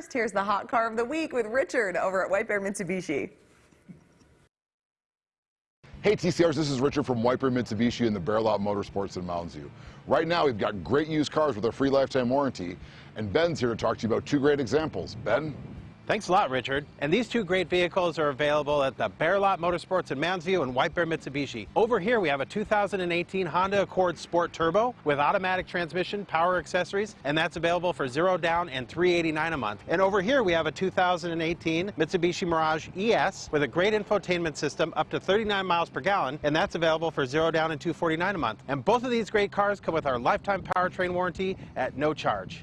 first, here's the hot car of the week with Richard over at White Bear Mitsubishi. Hey TCRs, this is Richard from Bear Mitsubishi in the Bear Lot Motorsports in Mounds View. Right now we've got great used cars with a free lifetime warranty, and Ben's here to talk to you about two great examples. Ben? Thanks a lot, Richard. And these two great vehicles are available at the Bear Lot Motorsports in View and White Bear Mitsubishi. Over here, we have a 2018 Honda Accord Sport Turbo with automatic transmission, power accessories, and that's available for zero down and 389 a month. And over here, we have a 2018 Mitsubishi Mirage ES with a great infotainment system up to 39 miles per gallon, and that's available for zero down and 249 a month. And both of these great cars come with our lifetime powertrain warranty at no charge.